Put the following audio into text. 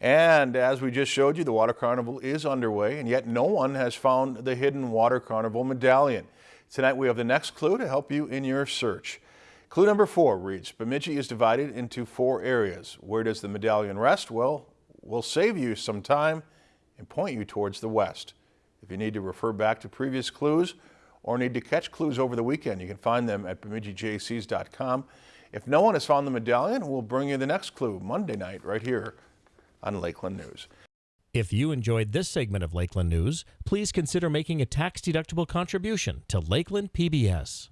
And as we just showed you, the Water Carnival is underway, and yet no one has found the hidden Water Carnival medallion. Tonight we have the next clue to help you in your search. Clue number four reads, Bemidji is divided into four areas. Where does the medallion rest? Well, we'll save you some time and point you towards the west. If you need to refer back to previous clues or need to catch clues over the weekend, you can find them at bemidjijaycees.com. If no one has found the medallion, we'll bring you the next clue Monday night right here on Lakeland News. If you enjoyed this segment of Lakeland News, please consider making a tax-deductible contribution to Lakeland PBS.